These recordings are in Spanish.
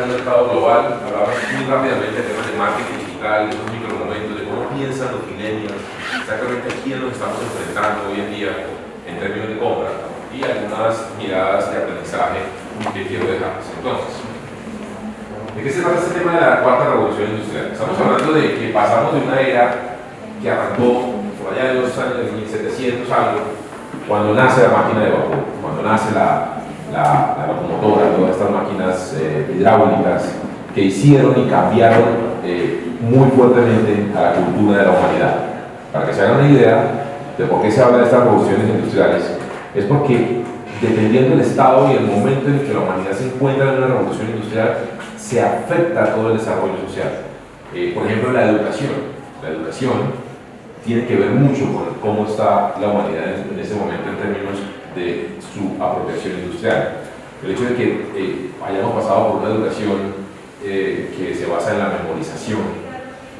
en un mercado global, hablamos muy rápidamente de temas de marketing digital, de esos micromomentos, de cómo piensan los millennials, exactamente a quién nos estamos enfrentando hoy en día en términos de compra y algunas miradas de aprendizaje que quiero dejarles. Entonces, ¿de qué se trata este tema de la cuarta revolución industrial? Estamos hablando de que pasamos de una era que arrancó por allá de los años de 1700 algo, cuando nace la máquina de vapor, cuando nace la, la, la locomotora, todas estas máquinas eh, hidráulicas que hicieron y cambiaron eh, muy fuertemente a la cultura de la humanidad. Para que se hagan una idea de por qué se habla de estas revoluciones industriales, es porque dependiendo del estado y el momento en que la humanidad se encuentra en una revolución industrial, se afecta todo el desarrollo social. Eh, por ejemplo, la educación. La educación tiene que ver mucho con cómo está la humanidad en, ese momento en términos de su apropiación industrial. El hecho de que eh, hayamos pasado por una educación eh, que se basa en la memorización,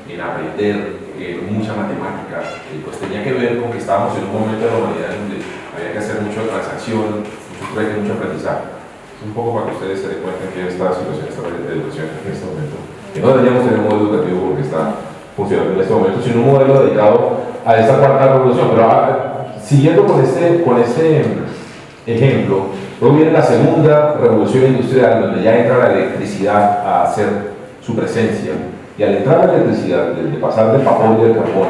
en aprender mucha matemática, eh, pues tenía que ver con que estábamos en un momento de la humanidad donde había que hacer mucha transacción, mucho trueque, mucho aprendizaje. Es un poco para que ustedes se den cuenta que esta situación está de educación en este momento. Que no deberíamos tener un modo educativo porque está funcionando en este momento, sino un modelo dedicado a esta cuarta revolución. Pero ah, siguiendo con este, con este ejemplo, luego viene la segunda revolución industrial, donde ya entra la electricidad a hacer su presencia. Y al entrar la electricidad, de, pasar del vapor y del carbón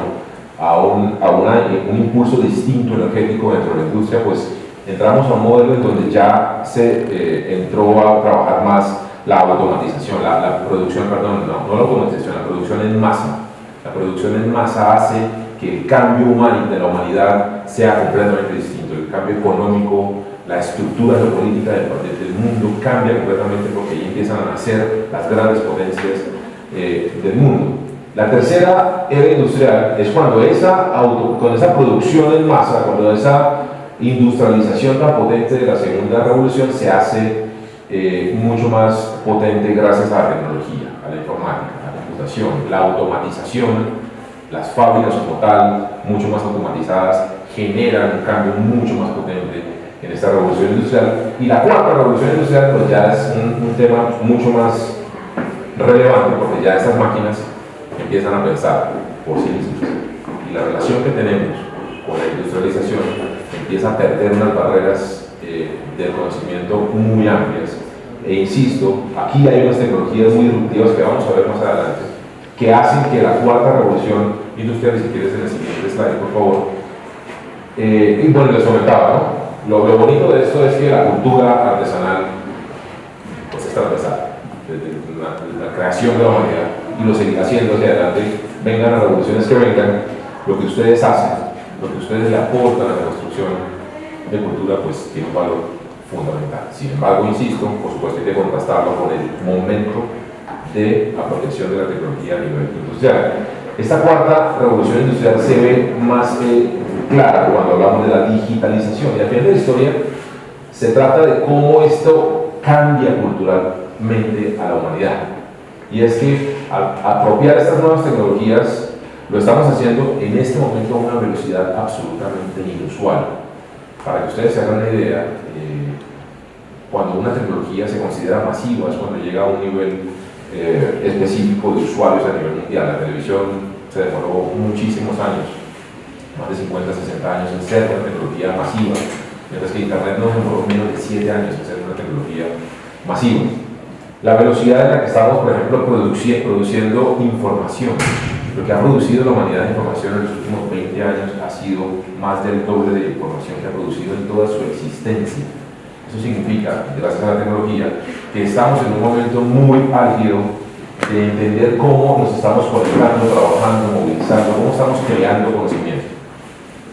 a, un, a una, un impulso distinto energético dentro de la industria, pues entramos a un modelo en donde ya se eh, entró a trabajar más la automatización, la, la producción, perdón, no, no la automatización, la producción en masa la producción en masa hace que el cambio humano de la humanidad sea completamente distinto. El cambio económico, la estructura geopolítica del, del mundo cambia completamente porque ahí empiezan a nacer las grandes potencias eh, del mundo. La tercera era industrial es cuando esa auto, con esa producción en masa, cuando esa industrialización tan potente de la segunda revolución se hace eh, mucho más potente gracias a la tecnología, a la informática la automatización, las fábricas como tal, mucho más automatizadas, generan un cambio mucho más potente en esta revolución industrial. Y la cuarta revolución industrial pues ya es un, tema mucho más relevante porque ya estas máquinas empiezan a pensar por sí mismas. Y la relación que tenemos con la industrialización empieza a perder unas barreras eh, del conocimiento muy amplias. E insisto, aquí hay unas tecnologías muy disruptivas que vamos a ver más adelante, que hacen que la cuarta revolución industrial, si quieres en el siguiente slide, por favor, eh, y bueno, les comentaba, ¿no? Lo, bonito de esto es que la cultura artesanal pues es transversal, desde la, la, creación de la humanidad, y lo seguirá haciendo hacia adelante, vengan las revoluciones que vengan, lo que ustedes hacen, lo que ustedes le aportan a la construcción de cultura, pues tiene un valor fundamental. Sin embargo, insisto, por supuesto hay que contrastarlo con el momento de la protección de la tecnología a nivel industrial. Esta cuarta revolución industrial se ve más eh, clara cuando hablamos de la digitalización y al final de la historia se trata de cómo esto cambia culturalmente a la humanidad. Y es que al apropiar estas nuevas tecnologías lo estamos haciendo en este momento a una velocidad absolutamente inusual. Para que ustedes se hagan una idea, eh, cuando una tecnología se considera masiva es cuando llega a un nivel eh, específico de usuarios a nivel mundial. La televisión se demoró muchísimos años, más de 50, 60 años en ser una tecnología masiva, mientras que Internet no demoró menos de 7 años en ser una tecnología masiva. La velocidad en la que estamos, por ejemplo, produciendo información, lo que ha producido la humanidad de información en los últimos 20 años ha sido más del doble de información que ha producido en toda su existencia eso significa, gracias a la tecnología, estamos en un momento muy álgido de entender cómo nos estamos conectando, trabajando, movilizando, cómo estamos creando conocimiento.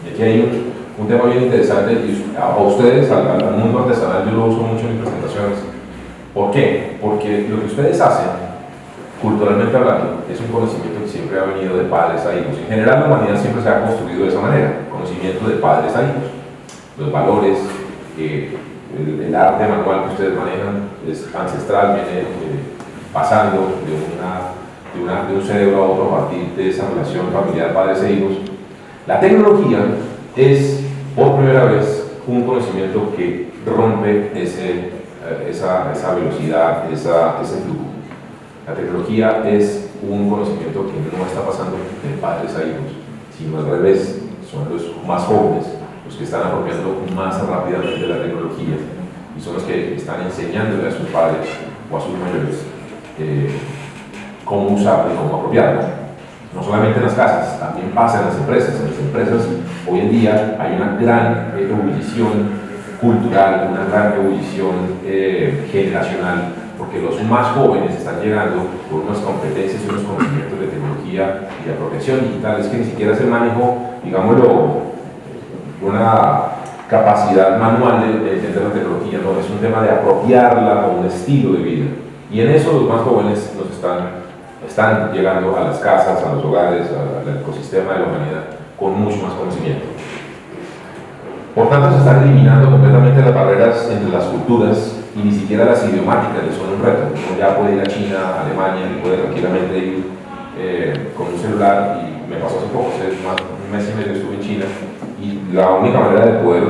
Y aquí hay un, tema bien interesante, y a, ustedes, al, al, mundo artesanal, yo lo uso mucho en mis presentaciones. ¿Por qué? Porque lo que ustedes hacen, culturalmente hablando, es un conocimiento que siempre ha venido de padres a hijos. En general, la humanidad siempre se ha construido de esa manera, conocimiento de padres a hijos. Los valores, eh, el, arte manual que ustedes manejan es ancestral, viene eh, pasando de, una, de, un cerebro a otro a partir de esa relación familiar padres e hijos. La tecnología es, por primera vez, un conocimiento que rompe ese, eh, esa, esa velocidad, esa, ese flujo. La tecnología es un conocimiento que no está pasando de padres a hijos, sino al revés, son los más jóvenes los que están apropiando más rápidamente la tecnología y son los que están enseñándole a sus padres o a sus mayores eh, cómo usarla y cómo apropiarla. No solamente en las casas, también pasa en las empresas. En las empresas hoy en día hay una gran ebullición cultural, una gran ebullición eh, generacional, porque los más jóvenes están llegando con unas competencias y unos conocimientos de tecnología y de apropiación digital, es que ni siquiera es el manejo, digámoslo, una capacidad manual de, entender la tecnología, no, es un tema de apropiarla como un estilo de vida. Y en eso los más jóvenes nos están, están llegando a las casas, a los hogares, al ecosistema de la humanidad con mucho más conocimiento. Por tanto, se están eliminando completamente las barreras entre las culturas y ni siquiera las idiomáticas que son un reto. Uno ya puede ir a China, a Alemania, y puede tranquilamente ir eh, con un celular y me pasó hace poco, hace más, un mes y medio estuve en China la única manera de poder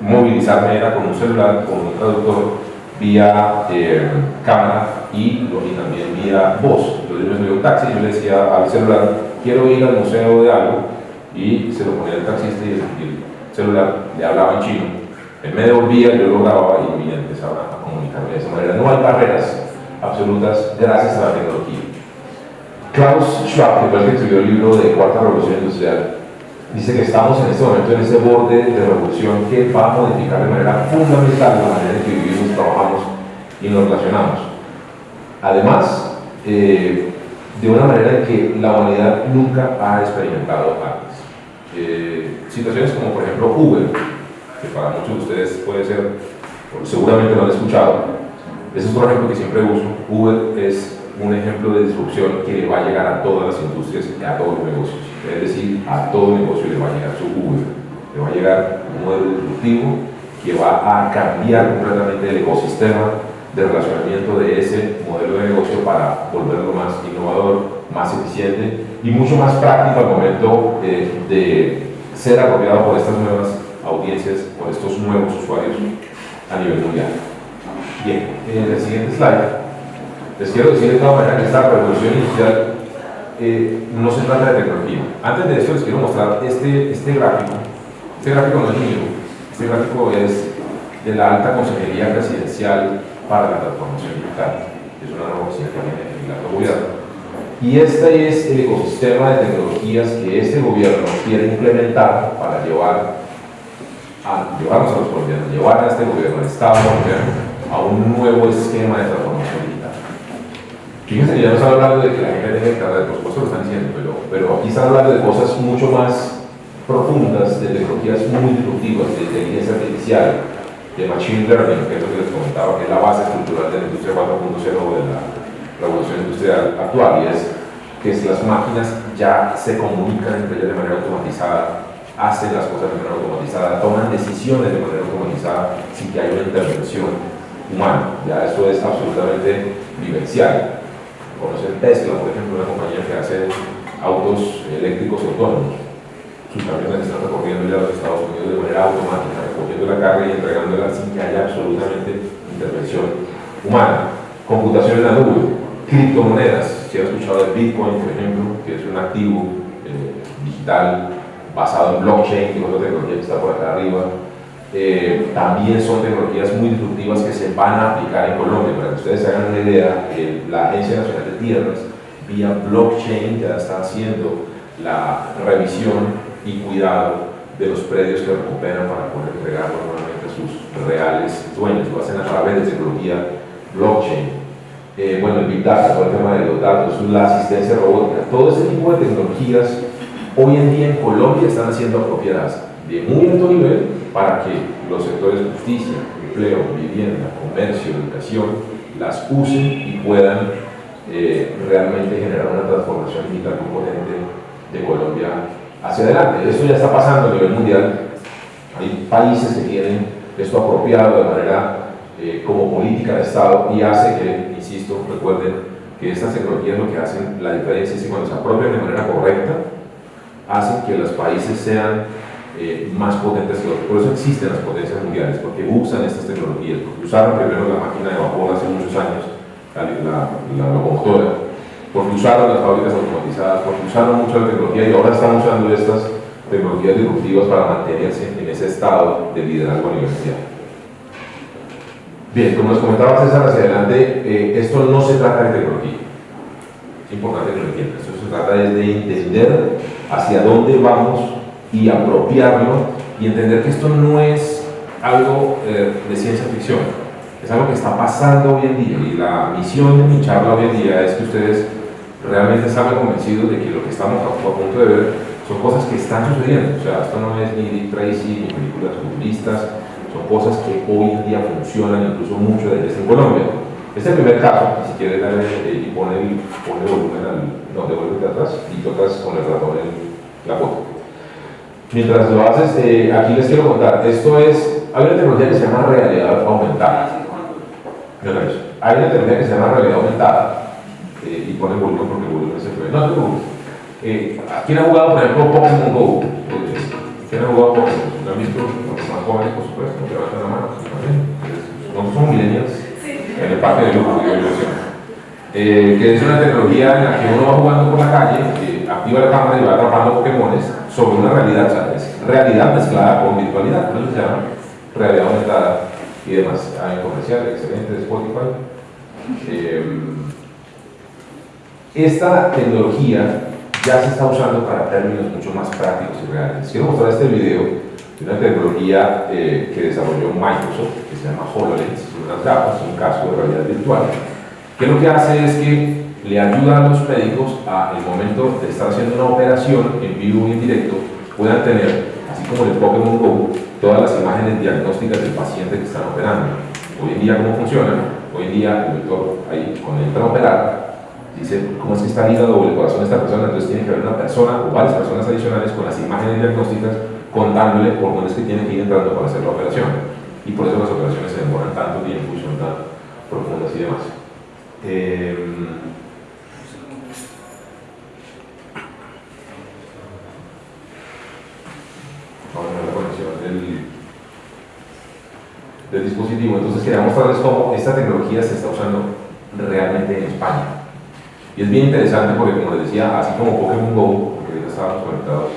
movilizarme era con un celular, con un traductor, vía eh, cámara y, y, también vía voz. Entonces yo me subí un taxi y yo le decía al celular, quiero ir al museo de algo, y se lo ponía el taxista y el, celular le hablaba en chino. Él me devolvía, yo lo grababa y empezaba a comunicarme de esa manera. No hay barreras absolutas gracias a la tecnología. Klaus Schwab, que fue el que escribió el libro de Cuarta Revolución Industrial, dice que estamos en este momento en ese borde de revolución que va a modificar de manera fundamental la manera en que vivimos, trabajamos y nos relacionamos. Además, eh, de una manera que la humanidad nunca ha experimentado antes. Eh, situaciones como por ejemplo Uber, que para muchos de ustedes puede ser, seguramente lo han escuchado, ese es un ejemplo que siempre uso. Uber es un ejemplo de disrupción que va a llegar a todas las industrias y a todos los negocios. Es decir, a todo negocio le va a llegar su Uber. Le va a llegar un modelo disruptivo que va a cambiar completamente el ecosistema de relacionamiento de ese modelo de negocio para volverlo más innovador, más eficiente y mucho más práctico al momento eh, de ser apropiado por estas nuevas audiencias, por estos nuevos usuarios a nivel mundial. Bien, en el siguiente slide les quiero decir de todas maneras que esta revolución industrial eh, no se trata de tecnología. Antes de eso les quiero mostrar este, este gráfico. Este gráfico no es mío, este gráfico es de la Alta Consejería Presidencial para la Transformación Digital, es una nueva el alto gobierno. Y este es el ecosistema de tecnologías que este gobierno quiere implementar para llevar a, llevarnos a los colombianos, llevar a este gobierno, al Estado colombiano, a un nuevo esquema de transformación Fíjense ya no está hablando de que la gente tenga internet, por supuesto lo están diciendo, pero, pero aquí están hablando de cosas mucho más profundas, de tecnologías muy disruptivas, de inteligencia artificial, de machine learning, que es lo que les comentaba, que es la base estructural de la industria 4.0 de la revolución industrial actual, y es que si las máquinas ya se comunican entre ellas de manera automatizada, hacen las cosas de manera automatizada, toman decisiones de manera automatizada sin que haya una intervención humana. Ya eso es absolutamente vivencial conocen Tesla, por ejemplo, una compañía que hace autos eléctricos autónomos. Sus camiones están recorriendo ya los Estados Unidos de manera automática, recogiendo la carga y entregándola sin que haya absolutamente intervención humana. Computación en la nube, criptomonedas, si han escuchado de Bitcoin, por ejemplo, que es un activo eh, digital basado en blockchain, que es otra tecnología que está por acá arriba, eh, también son tecnologías muy disruptivas que se van a aplicar en Colombia. Para que ustedes hagan una idea, la Agencia Nacional de Tierras, vía blockchain, ya está haciendo la revisión y cuidado de los predios que recuperan para poder entregarlo nuevamente a sus reales dueños. Lo hacen a través de tecnología blockchain. Eh, bueno, el Big Data, todo el tema de los datos, la asistencia robótica, todo ese tipo de tecnologías hoy en día en Colombia están siendo apropiadas de muy alto nivel para que los sectores justicia, empleo, vivienda, comercio, educación, las usen y puedan eh, realmente generar una transformación digital componente de Colombia hacia adelante. Esto ya está pasando a nivel mundial. Hay países que tienen esto apropiado de manera eh, como política de Estado y hace que, insisto, recuerden que estas tecnologías lo que hacen la diferencia es que cuando se apropian de manera correcta, hacen que los países sean eh, más potentes que otros. Por eso existen las potencias mundiales, porque usan estas tecnologías, porque usaron primero la máquina de vapor hace muchos años, la, la, locomotora, porque usaron las fábricas automatizadas, porque usaron mucho la tecnología y ahora están usando estas tecnologías disruptivas para mantenerse en ese estado de liderazgo mundial. Bien, como les comentaba César hacia adelante, eh, esto no se trata de tecnología. Es importante que lo entiendan. Esto se trata de entender hacia dónde vamos y apropiarlo y entender que esto no es algo eh, de ciencia ficción, es algo que está pasando hoy en día y la misión de mi charla hoy en día es que ustedes realmente salgan convencidos de que lo que estamos a, punto de ver son cosas que están sucediendo, o sea, esto no es ni Dick Tracy ni películas futuristas, son cosas que hoy en día funcionan incluso mucho de en Colombia. Este primer caso, si quieres darle eh, pone el, pone volumen al, no, devuélvete atrás y tocas con el ratón en la foto. Mientras lo haces, eh, aquí les quiero contar, esto es, hay una tecnología que se llama realidad aumentada. Hay una tecnología que se llama realidad aumentada, eh, y pone volumen porque el volumen se fue. No te preocupes. Eh, ¿Quién ha jugado, por ejemplo, Pokémon Go? ¿Quién ha jugado Pokémon? ¿Lo han visto? Los más jóvenes, por supuesto, levantan la mano. Nosotros somos millennials en el parque de lujo, eh, que es una tecnología en la que uno va jugando por la calle, eh, activa la cámara y va atrapando Pokémones sobre una realidad, o sea, es realidad mezclada con virtualidad, por eso se llama realidad aumentada y demás. Hay un comercial excelente Spotify. Eh, esta tecnología ya se está usando para términos mucho más prácticos y reales. Quiero mostrar este video de una tecnología que desarrolló Microsoft, que se llama HoloLens, unas gafas, un casco de realidad virtual, que lo que hace es que le ayuda a los médicos a, el momento de estar haciendo una operación en vivo y en directo, puedan tener, así como en el Pokémon GO, todas las imágenes diagnósticas del paciente que están operando. Hoy en día, ¿cómo funciona? Hoy en día, el doctor, ahí, cuando entra a operar, dice cómo es que está el hígado o el corazón de esta persona, entonces tiene que haber una persona o varias personas adicionales con las imágenes diagnósticas contándole por dónde es que tiene que ir entrando para hacer la operación. Y por eso las operaciones se demoran tanto tiempo y son tan profundas y demás. Eh, vamos la conexión del, dispositivo. Entonces quería mostrarles cómo esta tecnología se está usando realmente en España. Y es bien interesante porque, como les decía, así como Pokémon GO, porque ahorita estábamos conectados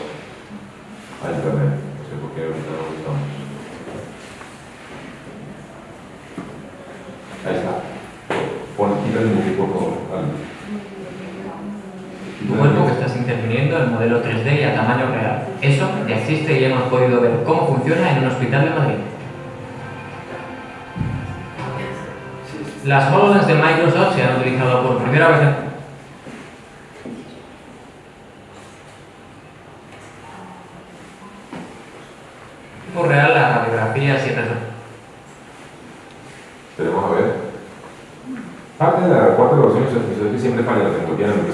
a Internet, no sé por qué ahorita no estamos. Ahí está. Tu cuerpo que estás interviniendo en modelo 3D y a tamaño real. Eso ya existe y hemos podido ver cómo funciona en un hospital de Madrid. Las HoloLens de Microsoft se han utilizado por primera vez en por real las radiografías y Tenemos a ver. Parte de la cuarta evaluación es que siempre falla la tecnología en el que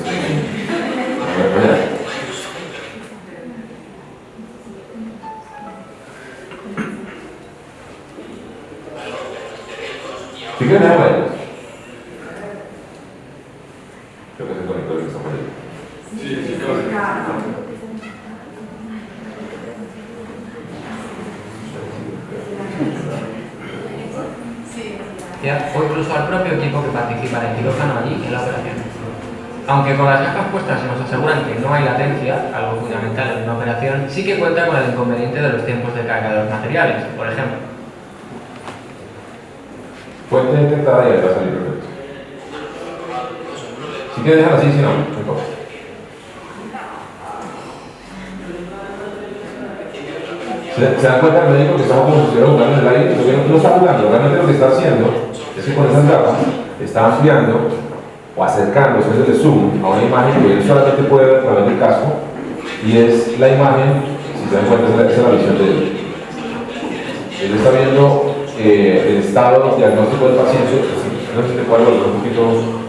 Si quieren, déjame ahí. Creo que se conectó el que está por ahí. Sí, sí, claro. o incluso al propio equipo que participa en el quirófano allí en la operación. Aunque con las gafas puestas se nos aseguran que no hay latencia, algo fundamental en una operación, sí que cuenta con el inconveniente de los tiempos de carga de los materiales, por ejemplo. Fuente detectada y va a salir perfecto. Si quieres dejar así, si no, no ¿Se, dan cuenta el médico que estamos aire? no, está jugando, realmente lo que está haciendo es que con esas gafas está ampliando o acercándose desde zoom a una imagen que él solamente puede ver a través del casco y es la imagen, si se dan cuenta, es la visión de él. Él está viendo eh, el estado diagnóstico del paciente, no sé si te volver un poquito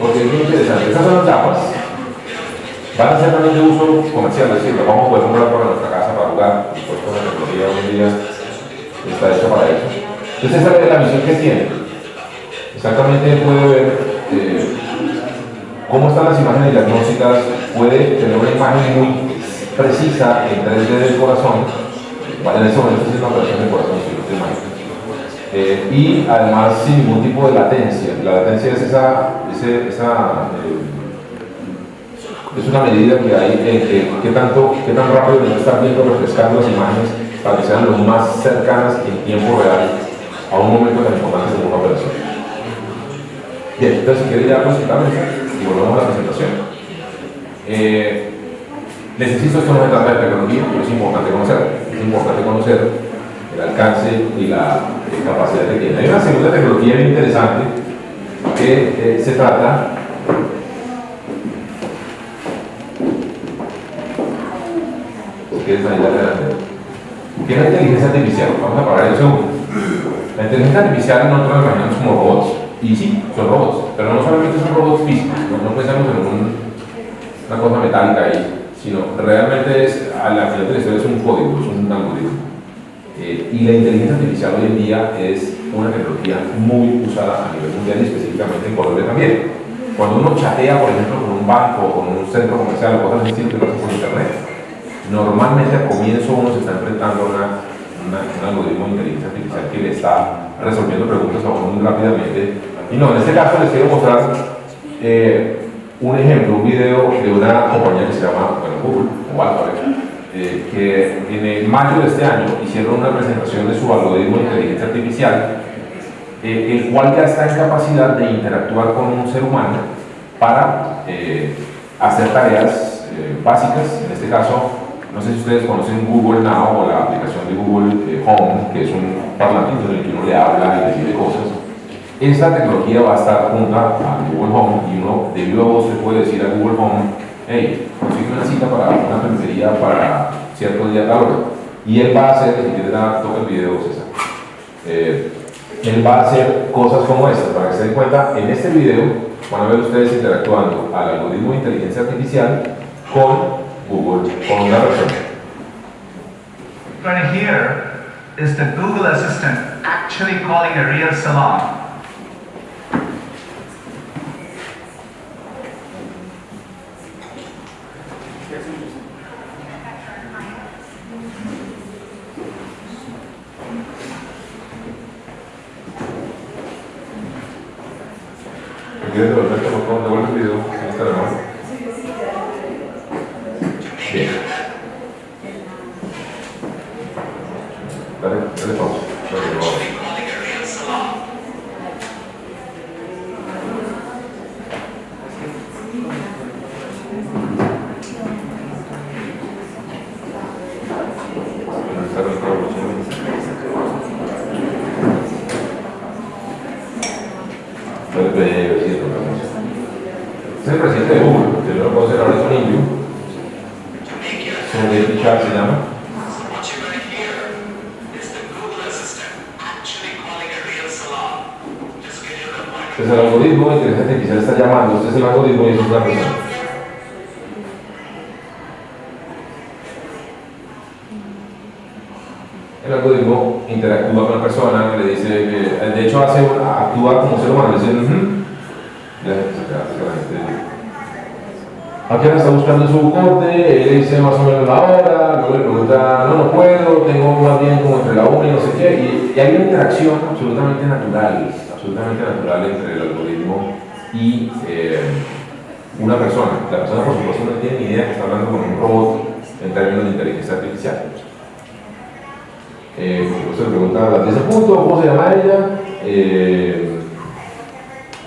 porque es muy interesante. Esas son las gafas van a ser también de uso comercial, es decir, lo vamos a poder comprar para nuestra casa para jugar, por supuesto la tecnología hoy en día está hecha para eso. Entonces esa es la visión que tiene. Exactamente puede ver eh, cómo están las imágenes diagnósticas, puede tener una imagen muy precisa en 3D del corazón, en ese momento es una operación del corazón, si no eh, y además sin ningún tipo de latencia. La latencia es esa, esa eh, es una medida que hay en que, qué tanto, qué tan rápido nos están viendo refrescando las imágenes para que sean lo más cercanas en tiempo real a un momento tan importante como una operación. Bien, entonces si quiere ya presentarme y volvemos a la presentación. Eh, les insisto, esto no se trata de tecnología, pero es importante conocer. Es importante conocer el alcance y la capacidad que tiene. Hay una segunda tecnología interesante que eh, se trata que es la inteligencia artificial. Vamos a parar el segundo. La inteligencia artificial nosotros la imaginamos como robots. Y sí, son robots, pero no solamente son robots físicos, no, pensamos en una cosa metálica ahí, sino realmente es, a la final de la historia es un código, es un algoritmo. Eh, y la inteligencia artificial hoy en día es una tecnología muy usada a nivel mundial y específicamente en Colombia también. Cuando uno chatea, por ejemplo, con un banco con un centro comercial o cosas así que lo hace por internet, normalmente al comienzo uno se está enfrentando a un algoritmo de inteligencia artificial que le está resolviendo preguntas a uno muy rápidamente. Y no, en este caso les quiero mostrar eh, un ejemplo, un video de una compañía que se llama bueno, Google o Alphabet eh, que en el mayo de este año hicieron una presentación de su algoritmo de inteligencia artificial, eh, el cual ya está en capacidad de interactuar con un ser humano para eh, hacer tareas básicas, en este caso, no sé si ustedes conocen Google Now o la aplicación de Google Home, que es un parlamento en el que uno le habla y decide cosas. Esta tecnología va a estar junta a Google Home y uno de viva voz le puede decir a Google Home hey, consigue una cita para una peluquería para cierto día de hora. Y él va a hacer, si quiere dar, toca el video, César. Eh, él va a hacer cosas como estas, para que se den cuenta, en este video van a ver ustedes interactuando al algoritmo de inteligencia artificial con Google, con una persona. Right here is the Google Assistant actually calling a real salon. quieres devolverte, por favor, devuelve el video. Ahí está la mano. Bien. Dale, dale pausa. Dale, dale. es el presidente de Google, que yo lo puedo hacer ahora es un indio. Son Char se llama. Entonces el algoritmo de inteligencia artificial está llamando, este es el algoritmo y es una persona. El algoritmo interactúa con la persona, le dice, de hecho hace, actúa como ser humano, le dice, ¿A qué hora está buscando su corte? Él dice más o menos la hora, luego le pregunta, no, no puedo, tengo más bien como entre la una y no sé qué. Y, hay una interacción absolutamente natural, absolutamente natural entre el algoritmo y eh, una persona. La persona, por supuesto, no tiene ni idea que está hablando con un robot en términos de inteligencia artificial. Eh, por supuesto, le pregunta a ese punto, ¿cómo se llama ella? Eh,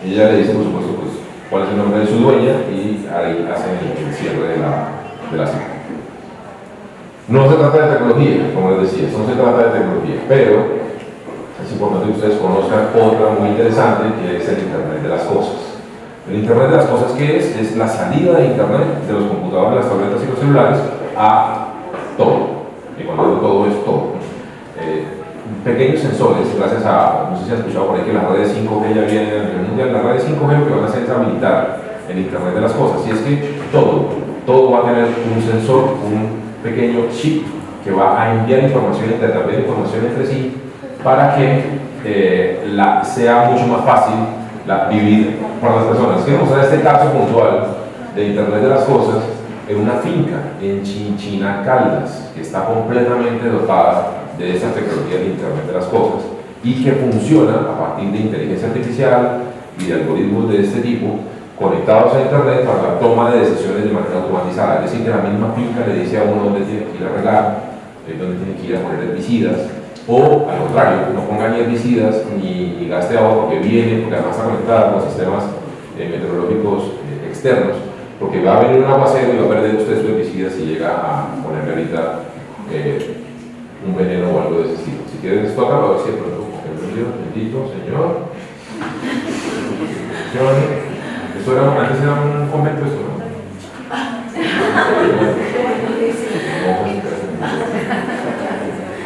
ella le dice, por supuesto, pues, cuál es el nombre de su dueña y ahí hacen el, cierre de la, de la cita. No se trata de tecnología, como les decía, no se trata de tecnología, pero es importante que ustedes conozcan otra muy interesante que es el Internet de las Cosas. El Internet de las Cosas, ¿qué es? Es la salida de Internet de los computadores, las tabletas y los celulares a todo. Y cuando digo todo es todo. Eh, pequeños sensores, gracias a, no sé si han escuchado por ahí que las redes 5G ya vienen a nivel mundial, las redes 5G lo que van a hacer es habilitar el Internet de las cosas, y es que todo, todo va a tener un sensor, un pequeño chip que va a enviar información, intercambiar información entre sí, para que eh, la, sea mucho más fácil la, vivir para las personas. Quiero mostrar este caso puntual de Internet de las Cosas en una finca en Chinchina, Caldas, que está completamente dotada de esa tecnología de Internet de las Cosas y que funciona a partir de inteligencia artificial y de algoritmos de este tipo conectados a Internet para la toma de decisiones de manera automatizada. Es decir, que la misma finca le dice a uno dónde tiene que ir a regar, eh, dónde tiene que ir a poner herbicidas, o al contrario, no ponga ni herbicidas ni, gaste agua porque viene, porque además está conectada con sistemas eh, meteorológicos eh, externos, porque va a venir un aguacero y va a perder usted su herbicida si llega a ponerle ahorita un veneno o algo de ese estilo. Si quieren esto acá, a ver si de pronto, bendito Señor. Esto era, antes era un convento esto, ¿no?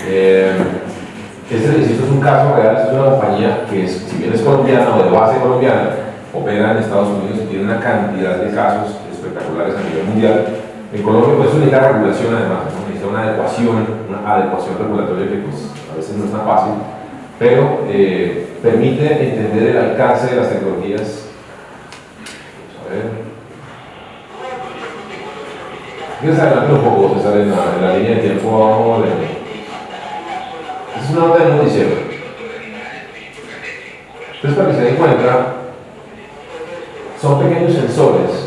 Eh, este, es un caso real, es una compañía que si bien es colombiana o de base colombiana, opera en Estados Unidos y tiene una cantidad de casos espectaculares a nivel mundial. En Colombia pues eso necesita regulación además, necesita una adecuación, una adecuación regulatoria que pues a veces no es tan fácil, pero eh, permite entender el alcance de las tecnologías Fíjense adelante un poco, César, en en la línea de tiempo vamos a ver. Es una nota de noticiero. Entonces, para que se den cuenta, son pequeños sensores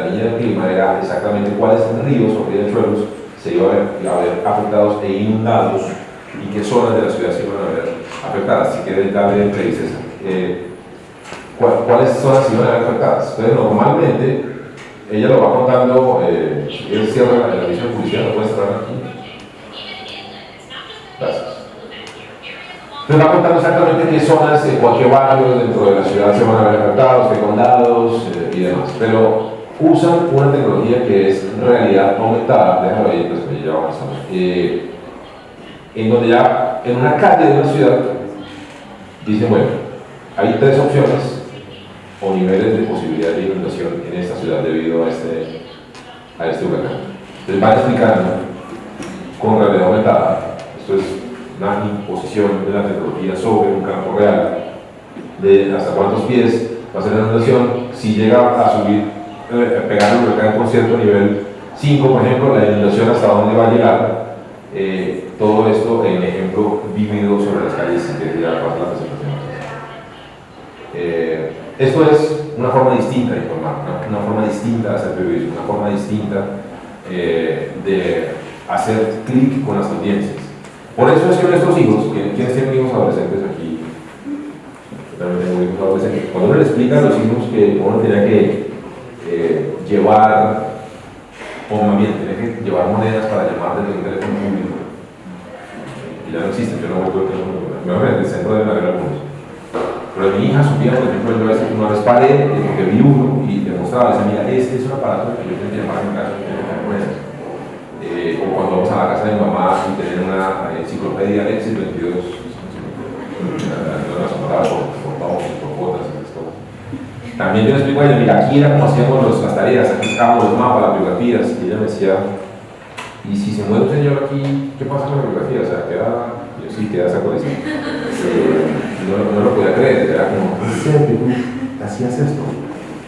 niña del clima, era exactamente cuáles ríos o riachuelos se iban a ver, a ver afectados e inundados y qué zonas de la ciudad se iban a ver afectadas. Si quieren darle entrevistas. Eh, cuáles son las ciudades afectadas. Entonces, normalmente, ella lo va contando, eh, él cierra la, la visión judicial, lo puede cerrar aquí. Gracias. Entonces va contando exactamente qué zonas, en cualquier barrio dentro de la ciudad se van a ver afectados, qué condados eh, y demás. Pero usan una tecnología que es realidad aumentada, déjame pues ya avanzamos, eh, en donde ya en una calle de una ciudad dicen, bueno, hay tres opciones o niveles de posibilidad de inundación en esta ciudad debido a este, a este huracán. Entonces van explicando con realidad aumentada, esto es una imposición de la tecnología sobre un campo real, de hasta cuántos pies va a ser la inundación, si llega a subir pegar el huracán con cierto nivel 5, por ejemplo, la inundación hasta dónde va a llegar, eh, todo esto en ejemplo vivido sobre las calles de la eh, Esto es una forma distinta de informar, una, forma distinta de hacer periodismo, una forma distinta eh, de hacer clic con las audiencias. Por eso es que nuestros hijos, ¿quiénes tienen hijos adolescentes aquí? Cuando uno le explica a los hijos que uno tiene que eh, llevar, o más bien, tiene que llevar monedas para llamar desde un teléfono público, y ya no existe, yo no vuelvo a teléfono público, voy a el centro de haber algunos pero mi hija subía, por ejemplo, yo a veces una vez paré, eh, porque vi uno y demostraba, decía, mira, este es un aparato que yo tengo que llamar mi casa, eh, o cuando vamos a la casa de mi mamá y tener una eh, enciclopedia Lexis 22, no las por, por vamos, por cuotas, esas cosas. También yo le explico a ella, mira, aquí era como hacíamos las tareas, aquí estábamos los mapas, las biografías, y ella me decía, y si se muere un señor aquí, ¿qué pasa con la biografía? O sea, queda, yo sí, queda esa colección. Eh, no, no, lo podía creer, era como, ¿en serio tú hacías esto?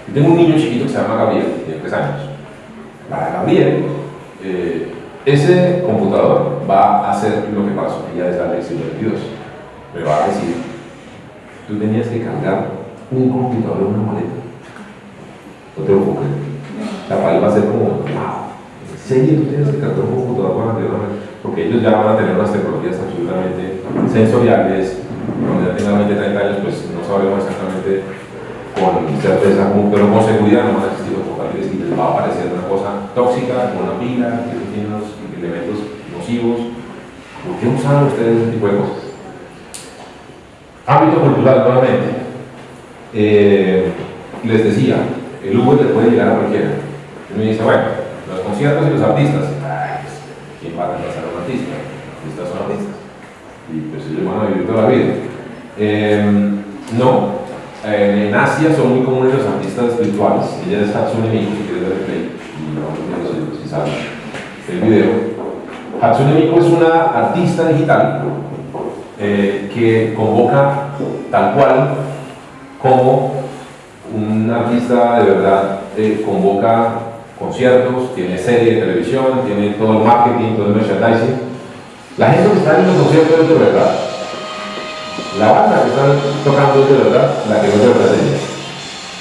Yo tengo un niño chiquito que se llama Gabriel, tiene tres años. Para Gabriel, eh, ese computador va a hacer lo que pasó ya desde la lección 22. Me va a decir, tú tenías que cargar un computador en una maleta. No te creer. La va a ser como, wow, ¿en serio tú tienes que cargar un computador para Porque ellos ya van a tener unas tecnologías absolutamente sensoriales, cuando ya tenga 20, 30 años, pues no sabemos exactamente con certeza, pero con seguridad no van a existir los portátiles y les va a aparecer una cosa tóxica, con una pila, que tiene unos elementos nocivos. ¿Por qué usan ustedes ese tipo de cosas? Ámbito cultural, nuevamente. Eh, les decía, el Uber le puede llegar a cualquiera. Y me dice, bueno, los conciertos y los artistas, ay, pues, ¿quién va a reemplazar a un artista? Artistas son artistas y pues ellos van a vivir toda la vida. Em, no, en Asia son muy comunes los artistas virtuales. Ella es Hatsune Miku, si quieres ver el play, y vamos viendo si, sale el video. Hatsune Miku es una artista digital eh, que convoca tal cual como un artista de verdad eh, convoca conciertos, tiene serie de televisión, tiene todo el marketing, todo el merchandising la gente que está en los conciertos es de verdad. La banda que están tocando es de verdad, la que no es de verdad.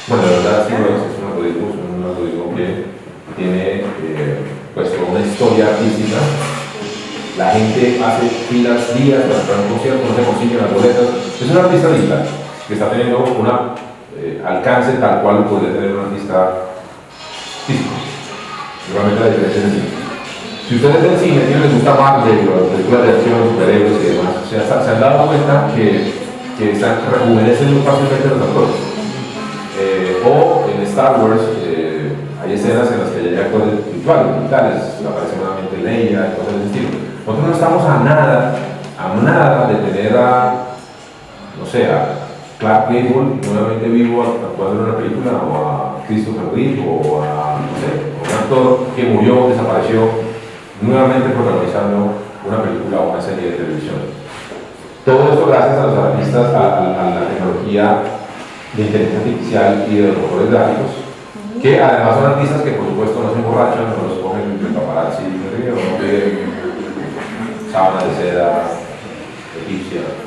Bueno, de verdad sí es, es un algoritmo, es un algoritmo que tiene eh, pues una historia artística. La gente hace filas días para entrar a un concierto, no se consiguen las boletas. Es un artista digital que está teniendo un eh, alcance tal cual podría tener un artista físico. Realmente la diferencia es así. Si ustedes ven cine, si les gusta de las películas de acción, superhéroes y demás, se, han dado cuenta que, que están, rejuvenecen fácilmente los actores. Eh, o en Star Wars eh, hay escenas en las que hay actores virtuales, digitales, aparece nuevamente Leia y cosas del estilo. Nosotros no estamos a nada, a nada de tener a, no sé, a Clark Gable nuevamente vivo actuando en una película, o a Christopher Reeve, o a, no sé, un actor que murió, desapareció nuevamente protagonizando una película o una serie de televisión. Todo esto gracias a los artistas, a, la tecnología de inteligencia artificial y de los motores gráficos, que además son artistas que por supuesto no se emborrachan, no los cogen de paparazzi no sábana de seda egipcia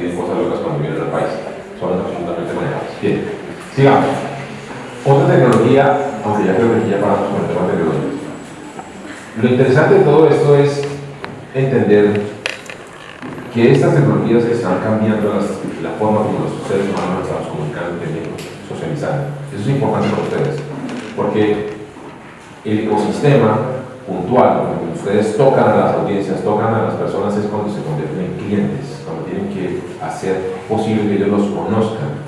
y piden cosas locas cuando vienen al país. Son absolutamente manejables. Bien, sigamos. Otra tecnología, aunque ya creo que ya paramos con el tema tecnológico lo interesante de todo esto es entender que estas tecnologías están cambiando la forma como los seres humanos estamos comunicando, socializando. Eso es importante para ustedes, porque el ecosistema puntual, cuando ustedes tocan a las audiencias, tocan a las personas, es cuando se convierten en clientes, cuando tienen que hacer posible que ellos los conozcan.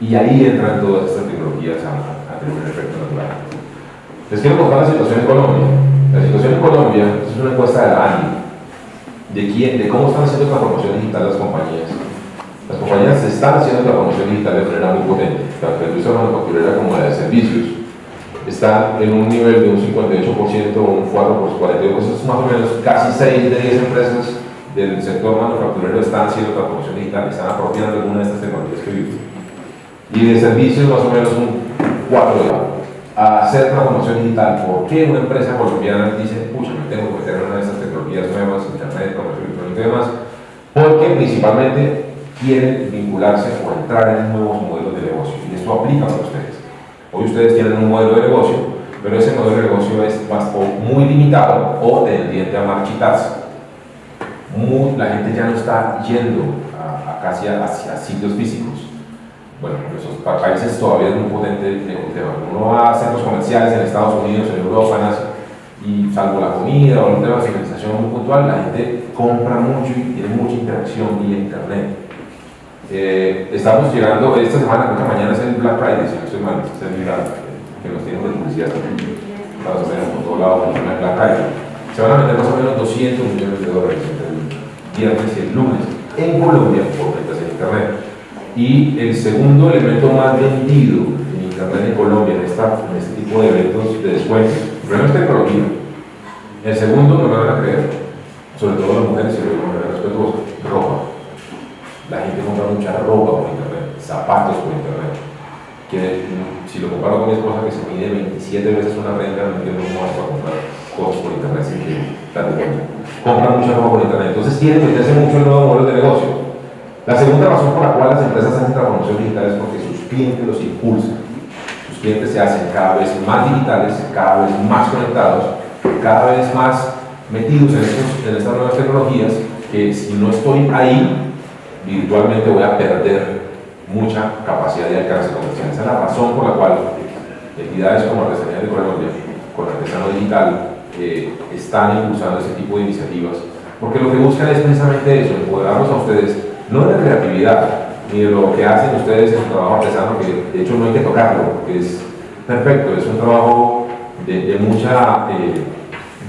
Y ahí entran todas estas tecnologías a, a tener un efecto natural. Les quiero contar la situación en Colombia. La situación en Colombia, es una encuesta de la ANI, de, quién, de cómo están haciendo la promoción digital las compañías. Las compañías están haciendo la promoción digital de manera muy potente, tanto la industria manufacturera como la de servicios. Están en un nivel de un 58%, un 4 por 42%, es más o menos casi 6 de 10 empresas del sector manufacturero están haciendo la promoción digital, están apropiando alguna de estas tecnologías que vimos. Y de servicios más o menos un 4 de a hacer transformación digital. ¿Por qué una empresa colombiana dice, pucha, me tengo que meter una de estas tecnologías nuevas, internet, comercio electrónico y demás? Porque principalmente quieren vincularse o entrar en nuevos modelos de negocio. Y esto aplica para ustedes. Hoy ustedes tienen un modelo de negocio, pero ese modelo de negocio es muy limitado o tendiente a marchitarse. La gente ya no está yendo a, casi a, sitios físicos. Bueno, esos países todavía es muy potente el tema. Uno va a centros comerciales en Estados Unidos, en Europa, en y salvo la comida o el tema de civilización muy puntual, la gente compra mucho y tiene mucha interacción vía internet. Eh, estamos llegando, esta semana, creo que mañana es el Black Friday, si no estoy mal, es el que nos tienen de publicidad más o menos por todo lado, el Black Friday. Se van a vender más o menos 200 millones de dólares entre el viernes y el lunes en Colombia por ventas en internet. Y el segundo elemento más vendido en internet en Colombia en, esta, en este tipo de eventos de descuento, primero es tecnología. El segundo, no me van a creer, sobre todo las mujeres, y lo digo de respetuoso, ropa. La gente compra mucha ropa por internet, zapatos por internet. Que si lo comparo con mi esposa que se mide 27 veces una renta, no entiendo cómo vas a comprar cosas por internet sin que date cuenta. Compra mucha ropa por internet. Entonces tiene que meterse mucho en nuevos modelos de negocio. La segunda razón por la cual las empresas hacen transformación digital es porque sus clientes los impulsan. Sus clientes se hacen cada vez más digitales, cada vez más conectados, cada vez más metidos en, estos, en estas nuevas tecnologías que si no estoy ahí, virtualmente voy a perder mucha capacidad de alcance comercial. Esa es la razón por la cual entidades como Artesanía de Colombia, con Artesano Digital, eh, están impulsando ese tipo de iniciativas, porque lo que buscan es precisamente eso, empoderarlos a ustedes no de la creatividad, ni de lo que hacen ustedes en su trabajo artesano, que de hecho no hay que tocarlo, porque es perfecto, es un trabajo de, de mucha eh,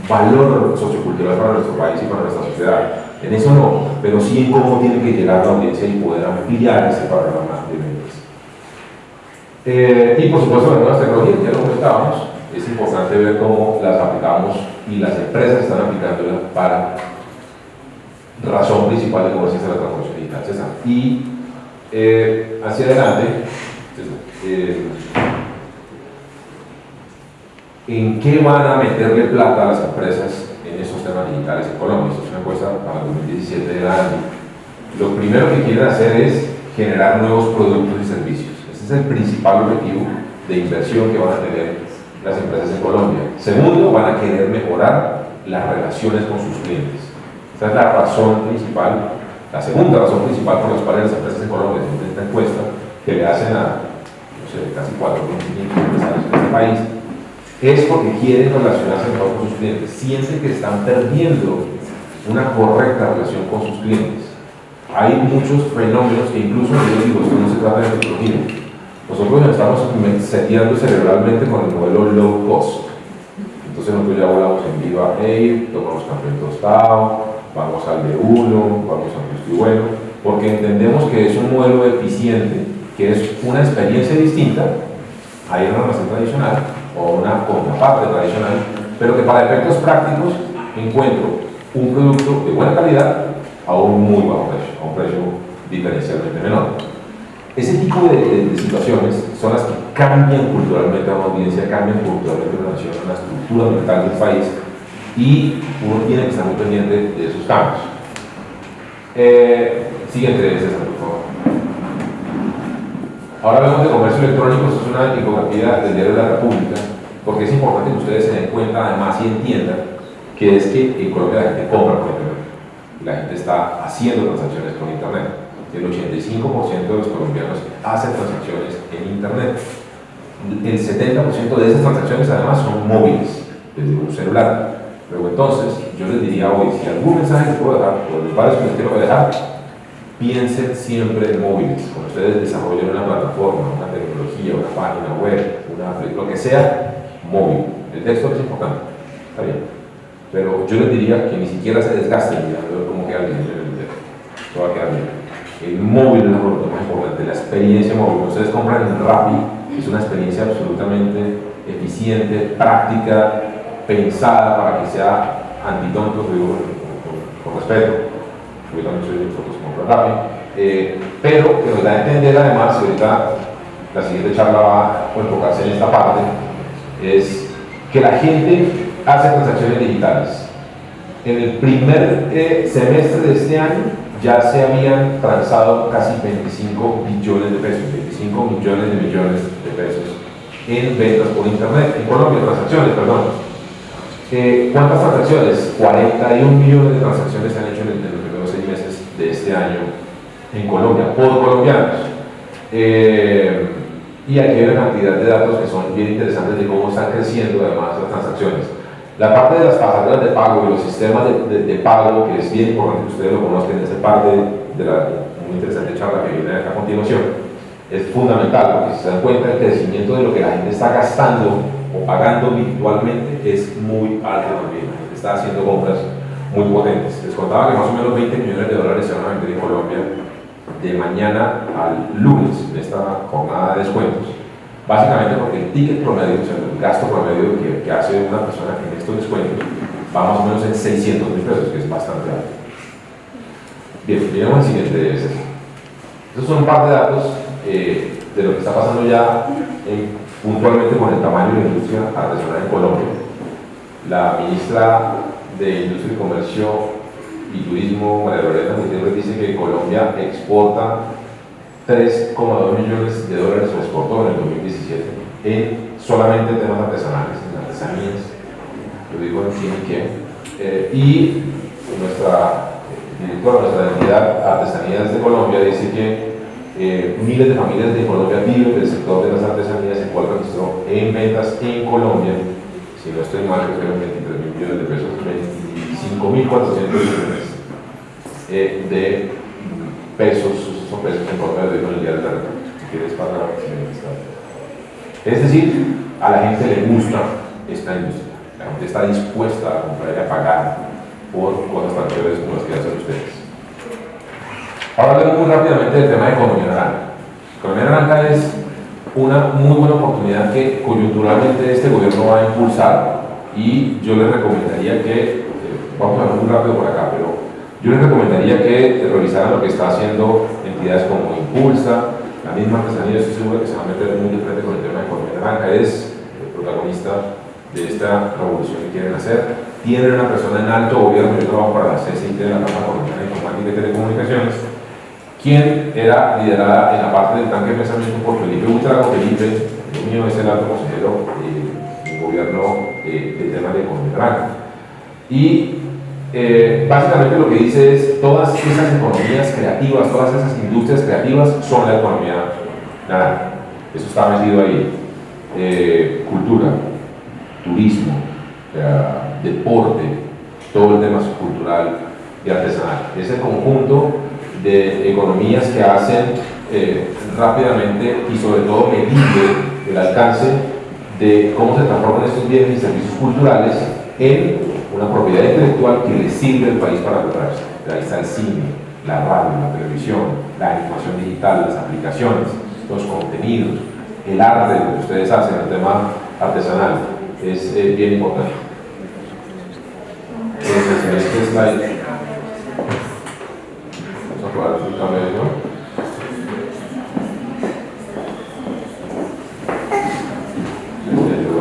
valor sociocultural para nuestro país y para nuestra sociedad. En eso no, pero sí en cómo tiene que llegar la audiencia y poder ampliar ese panorama de ventas. Eh, y por supuesto las nuevas tecnologías, ya lo comentábamos, es importante ver cómo las aplicamos y las empresas están aplicándolas para razón principal de cómo se hace la transformación digital. César. Y eh, hacia adelante, eh, ¿en qué van a meterle plata a las empresas en esos temas digitales en Colombia? Esto es una encuesta para el 2017 de la Lo primero que quieren hacer es generar nuevos productos y servicios. Ese es el principal objetivo de inversión que van a tener las empresas en Colombia. Segundo, van a querer mejorar las relaciones con sus clientes. Esa es la razón principal, la segunda razón principal por la cual las empresas en Colombia, en esta encuesta que le hacen a no sé, casi 4.500 empresarios en este país, es porque quieren relacionarse mejor con sus clientes. Sienten que están perdiendo una correcta relación con sus clientes. Hay muchos fenómenos que incluso, yo digo, esto no se trata de tecnología. Nosotros nos estamos seteando cerebralmente con el modelo low cost. Entonces nosotros ya volamos en Viva Air, tomamos café tostado, vamos al B1, vamos al Justo Bueno, porque entendemos que es un modelo eficiente, que es una experiencia distinta a ir a una o una contraparte tradicional, pero que para efectos prácticos encuentro un producto de buena calidad a un muy bajo precio, a un precio diferencialmente menor. Ese tipo de, de, de, situaciones son las que cambian culturalmente a una audiencia, cambian culturalmente a una nación, la estructura mental del país y uno tiene que estar muy pendiente de esos cambios. Eh, siguiente, César, por favor. Ahora hablamos de comercio electrónico, esto es una infografía del diario de la República, porque es importante que ustedes se den cuenta además y entiendan que es que en Colombia la gente compra por internet, la gente está haciendo transacciones por internet. El 85% de los colombianos hacen transacciones en internet. El 70% de esas transacciones además son móviles, desde un celular. Pero entonces, yo les diría hoy, si algún mensaje les puedo dejar, o los varios que les quiero dejar, piensen siempre en móviles. Cuando ustedes desarrollen una plataforma, una tecnología, una página web, una, lo que sea, móvil. El texto es importante, está bien. Pero yo les diría que ni siquiera se desgasten mirando cómo queda el texto. Todo va a quedar bien. El móvil es lo más importante, la experiencia móvil. Ustedes compran en Rappi, es una experiencia absolutamente eficiente, práctica, pensada para que sea con, con, respeto, fotos rápido, eh, pero que nos da a entender además, y ahorita la siguiente charla va a enfocarse en esta parte, es que la gente hace transacciones digitales. En el primer eh, semestre de este año ya se habían transado casi 25 billones de pesos, 25 millones de millones de pesos en ventas por internet, en Colombia, transacciones, perdón. Eh, ¿Cuántas transacciones? 41 millones de transacciones se han hecho en, meses de este año en Colombia, por colombianos. Eh, y aquí hay una cantidad de datos que son bien interesantes de cómo están creciendo además las transacciones. La parte de las pasarelas de pago y los sistemas de, de, pago, que es bien importante que ustedes lo conozcan, esa parte de la muy interesante charla que viene a continuación, es fundamental porque si se dan cuenta el crecimiento de lo que la gente está gastando o pagando virtualmente es muy alto también. La gente está haciendo compras muy potentes. Les contaba que más o menos 20 millones de dólares se van a vender en Colombia de mañana al lunes de esta jornada de descuentos Básicamente porque el ticket promedio, o sea, el gasto promedio que, hace una persona en estos descuentos va más o menos en 600 mil pesos, que es bastante alto. Bien, miremos el siguiente Estos son un par de datos eh, de lo que está pasando ya puntualmente con el tamaño de la industria artesanal en Colombia. La ministra de Industria y Comercio y Turismo, María Lorena Gutiérrez, dice que Colombia exporta 3,2 millones de dólares se exportó en el 2017 en solamente temas artesanales, en artesanías, lo digo en quién y quién, eh, y nuestra eh, directora, nuestra entidad Artesanías de Colombia dice que eh, miles de familias de Colombia viven del sector de las artesanías, el cual registró en ventas en Colombia, si no estoy mal, creo que 23 mil millones de pesos, 25.400 millones de pesos son pesos en de día de la si quieres para Es decir, a la gente le gusta esta industria, la gente está dispuesta a comprar y a pagar por cosas tan chéveres como las que hacen ustedes. Ahora hablemos muy rápidamente del tema de economía naranja. Economía naranja es una muy buena oportunidad que coyunturalmente este gobierno va a impulsar y yo les recomendaría que, eh, vamos a hablar muy rápido por acá, pero yo les recomendaría que revisaran lo que está haciendo entidades como Impulsa, la misma artesanía, estoy seguro que se va a meter muy de frente con el tema de economía naranja, es el protagonista de esta revolución que quieren hacer. Tienen una persona en alto gobierno, yo trabajo para la CCIT de la Cámara Colombiana de Informática y Telecomunicaciones, quien era liderada en la parte del tanque de pensamiento por Felipe Ultrago. Felipe, el mío es el alto consejero gobierno eh, del tema de naranja. Y eh, básicamente lo que dice es todas esas economías creativas, todas esas industrias creativas son la economía naranja. Eso está metido ahí. Eh, cultura, turismo, deporte, todo el tema cultural y artesanal. Es el conjunto de economías que hacen eh, rápidamente y sobre todo medible el alcance de cómo se transforman estos bienes y servicios culturales en una propiedad intelectual que le sirve al país para lograrse. Ahí está el cine, la radio, la televisión, la animación digital, las aplicaciones, los contenidos, el arte que ustedes hacen, el tema artesanal, es eh, bien importante. Entonces, en este slide, vamos a probar el cambio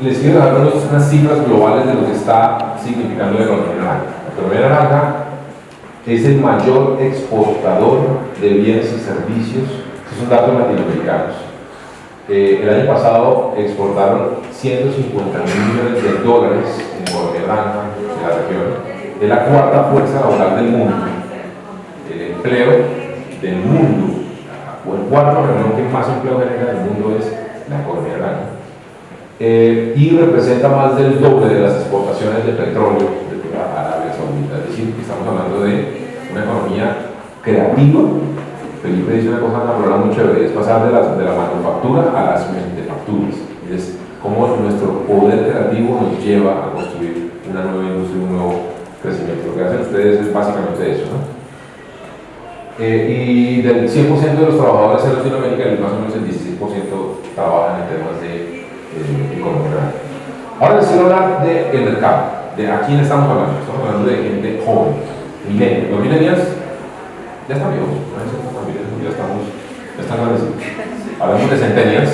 les quiero dar unas cifras globales de lo que está significando la economía naranja. La economía naranja es el mayor exportador de bienes y servicios, es un dato latinoamericanos eh, el año pasado exportaron 150 mil millones de dólares en economía naranja de la región. Es la cuarta fuerza laboral del mundo. El empleo del mundo, o el cuarto región que más empleo genera del mundo es la economía naranja. Eh, y representa más del doble de las exportaciones de petróleo de Arabia Saudita. Es decir, que estamos hablando de una economía creativa Felipe dice una cosa que muy chévere, es pasar de, de la manufactura a las manufacturas. Es cómo nuestro poder creativo nos lleva a construir una nueva industria, un nuevo crecimiento. Lo que hacen ustedes es básicamente eso. ¿no? Eh, y del 100% de los trabajadores en Latinoamérica, más o menos el 16% trabajan en temas de eh. Ahora les hablar del de mercado, de a quién estamos hablando. Estamos hablando de gente joven, milenios. Los millennials ya están viejos, ya estamos, ya están grandes. Hablamos de centenias,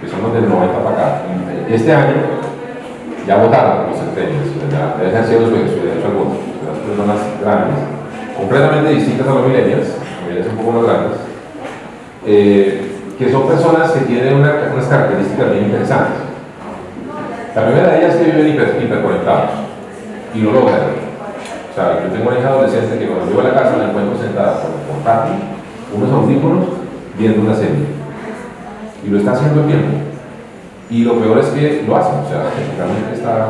que son los del 90 para acá. Este año ya votaron los centenias, ya ejercieron su, derecho al voto, las personas grandes, completamente distintas a los millennials, millennials un poco más grandes, eh, que son personas que tienen una, unas características bien interesantes. La primera de ellas es que viven hiper, hiperconectados y lo logran. O sea, yo tengo una hija adolescente que cuando llego a la casa la encuentro sentada con el portátil, unos audífonos, viendo una serie. Y lo está haciendo el tiempo. Y lo peor es que lo hacen, o sea, realmente está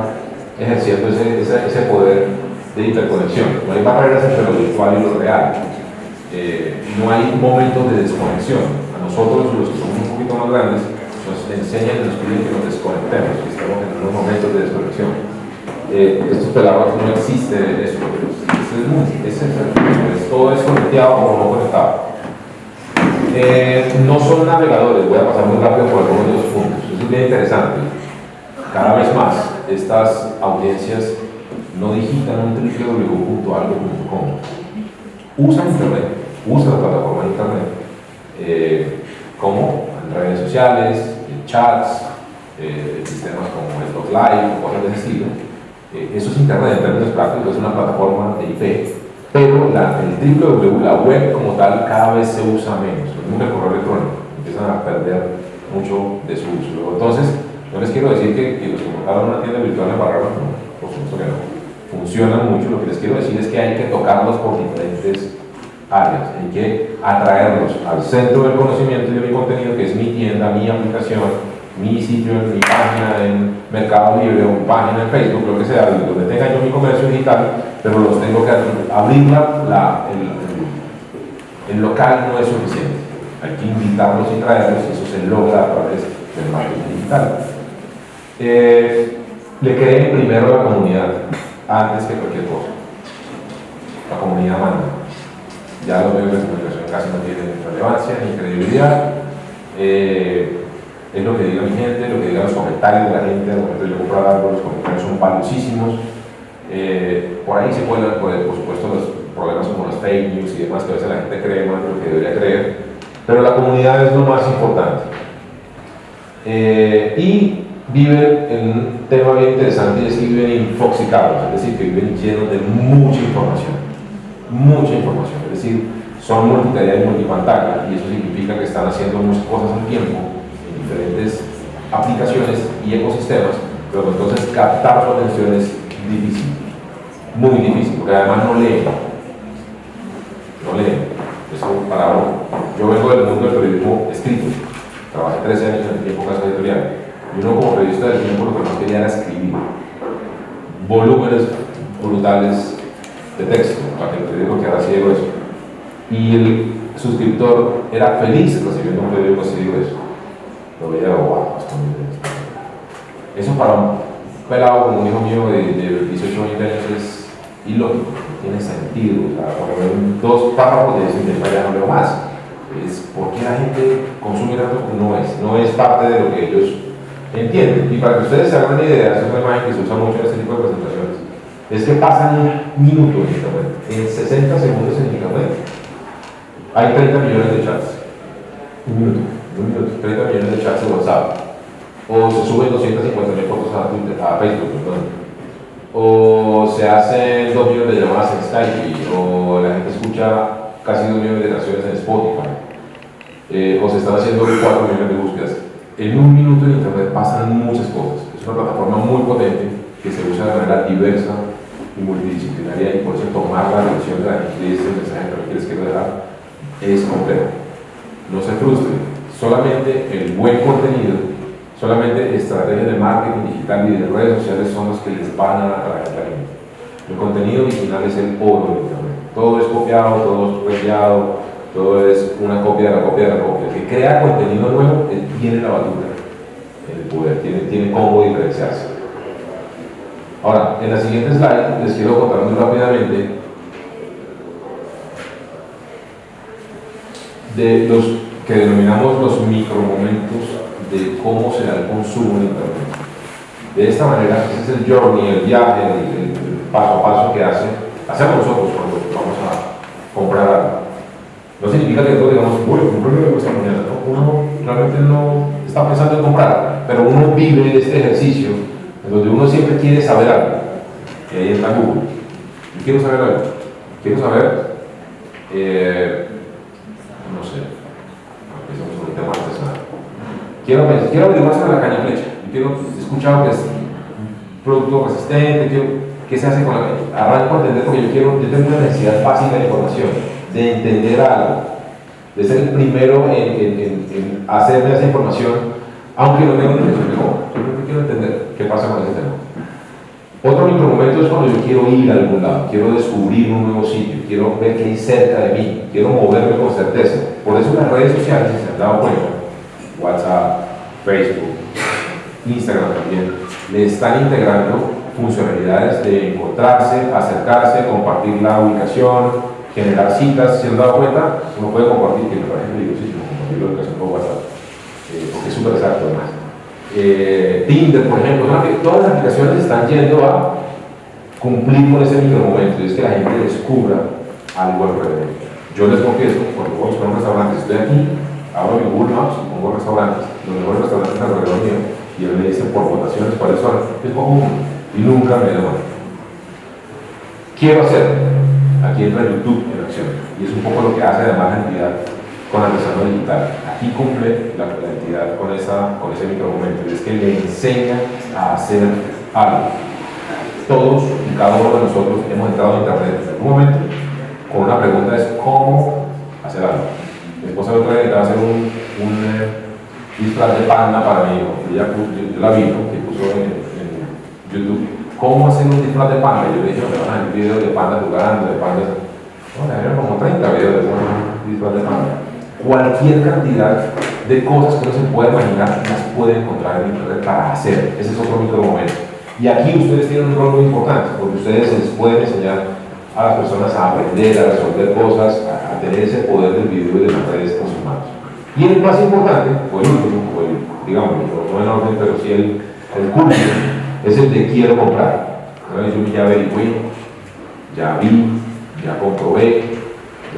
ejerciendo ese, ese, poder de hiperconexión. No hay barreras entre lo virtual y lo real. Eh, no hay momentos de desconexión. Nosotros, los que somos un poquito más grandes, nos enseñan y nos piden que nos desconectemos, que estemos en unos momentos de desconexión. Eh, estos pelados no existe eso, es, muy, es, es, todo es conectado o no conectado. Eh, no son navegadores, voy a pasar muy rápido por algunos de los puntos. Eso es bien interesante. Cada vez más, estas audiencias no digitan un www.algo.com. Usan Internet, usan la plataforma de Internet, eh, como en redes sociales, en chats, eh, sistemas como el Live, cosas de ese estilo. Eh, eso es Internet en términos prácticos, es una plataforma de IP, pero la, el www, la web como tal, cada vez se usa menos. Es un correo electrónico, empiezan a perder mucho de su uso. Entonces, no les quiero decir que, que los que montaron una tienda virtual en Barragán, no, por supuesto que no funcionan mucho, lo que les quiero decir es que hay que tocarlos por diferentes áreas, hay que atraerlos al centro del conocimiento y de mi contenido, que es mi tienda, mi aplicación, mi sitio, mi página en Mercado Libre o página en Facebook, lo que sea, donde tenga yo mi comercio digital, pero los tengo que abrir la, el, el, local no es suficiente. Hay que invitarlos y traerlos y eso se logra a través del marketing digital. Eh, le creen primero la comunidad antes que cualquier cosa. La comunidad manda. Ya los medios de comunicación casi no tienen relevancia ni credibilidad. Eh, es lo que diga mi gente, lo que digan los comentarios de la gente al momento de yo comprar algo, los comentarios son valiosísimos. Eh, por ahí se cuelan, por, por supuesto, los problemas como los fake news y demás, que a veces la gente cree más de lo que debería creer, pero la comunidad es lo más importante. Eh, y viven en un tema bien interesante y es que viven infoxicados, es decir, que viven llenos de mucha información, mucha información, es decir, son multitarea y multipantalla y eso significa que están haciendo muchas cosas al tiempo en diferentes aplicaciones y ecosistemas, pero entonces captar su atención es difícil, muy difícil, porque además no leen, no leen, eso para yo vengo del mundo del periodismo escrito, trabajé 13 años en el tiempo casa editorial, y uno como periodista del tiempo lo que más quería era escribir. Volúmenes brutales de texto para que el periódico quedara así de grueso. Y el suscriptor era feliz recibiendo un periódico así de grueso. Lo veía, wow, muy bien. Eso para un pelado como un hijo mío de, de 18 años es ilógico, no tiene sentido. O sea, dos párrafos de dicen, ya no leo más. Es porque la gente consume tanto, no es, no es parte de lo que ellos Entienden, y para que ustedes se hagan una idea, es una imagen que se usa mucho en este tipo de presentaciones, es que pasan un minuto en Internet, en 60 segundos en Internet, hay 30 millones de chats. Un minuto, un minuto, 30 millones de chats de WhatsApp. O se suben 250 mil fotos a, Twitter, a Facebook, perdón. O se hacen 2 millones de llamadas en Skype, o la gente escucha casi 2 millones de canciones en Spotify. Eh, o se están haciendo 4 millones de búsquedas en un minuto en Internet pasan muchas cosas. Es una plataforma muy potente que se usa de manera diversa y multidisciplinaria y por eso tomar la atención de la gente y ese mensaje que quieres que dejar es complejo. No se frustren, solamente el buen contenido, solamente estrategias de marketing digital y de redes sociales son los que les van a atraer la gente. El contenido original es el oro de Internet. Todo es copiado, todo es rellado, todo es una copia de la copia de la copia. El que crea contenido nuevo tiene la batuta, el poder, tiene, tiene cómo diferenciarse. Ahora, en la siguiente slide les quiero contar muy rápidamente de los que denominamos los micromomentos de cómo se da el consumo en Internet. De esta manera, ese es el journey, el viaje, el, paso a paso que hace, hacemos nosotros cuando vamos a comprar algo. No significa que todos digamos, bueno, compré esta mañana, ¿no? Uno realmente no está pensando en comprar, pero uno vive este ejercicio en donde uno siempre quiere saber algo. Y ahí está Google. Yo quiero saber algo. Quiero saber, eh, no sé, empezamos con el tema artesanal. Quiero, quiero averiguar sobre la caña flecha. Yo quiero escuchar que es un producto resistente, quiero, qué se hace con la caña. Arranco a entender porque yo quiero, yo tengo una necesidad básica de información, de entender algo, de ser el primero en, en, en, hacerme esa información, aunque no tenga intención pasa con ese tema. Otro micromomento es cuando yo quiero ir a algún lado, quiero descubrir un nuevo sitio, quiero ver qué hay cerca de mí, quiero moverme con certeza. Por eso las redes sociales, si se han dado cuenta, WhatsApp, Facebook, Instagram también, le están integrando funcionalidades de encontrarse, acercarse, compartir la ubicación, generar citas. Si han dado cuenta, uno puede compartir, que me parece peligrosísimo compartir la ubicación por WhatsApp, eh, porque es súper exacto además. Eh, Tinder, por ejemplo, todas las aplicaciones están yendo a cumplir con ese micromomento, y es que la gente descubra algo alrededor. Yo les confieso, cuando voy a un restaurante, estoy aquí, abro mi Google Maps pongo restaurantes, los mejores restaurantes alrededor mío, y él me dice por votaciones cuáles son, es como y nunca me da Quiero hacer, aquí entra YouTube en acción, y es un poco lo que hace además la entidad con artesano digital. Aquí cumple la, la entidad con, esa, con ese micromomento, es que le enseña a hacer algo. Todos y cada uno de nosotros hemos entrado a internet en algún momento con una pregunta es cómo hacer algo. Mi esposa me otra a hacer un, un eh, disfraz de panda para mí, ella, yo, la vi, que puso en, en, YouTube, ¿cómo hacer un disfraz de panda? Yo le dije, me van a ver videos de panda jugando, de panda, bueno, eran como 30 videos de disfraz de panda. Cualquier cantidad de cosas que uno se puede imaginar, las puede encontrar en internet para hacer. Ese es otro micro momento. Y aquí ustedes tienen un rol muy importante, porque ustedes les pueden enseñar a las personas a aprender, a resolver cosas, a, a tener ese poder del video y de las redes con sus manos. Y el más importante, o el último, o el, digamos, no en orden, pero sí el, el curso, es el de quiero comprar. Yo ya averigué, ya vi, ya comprobé,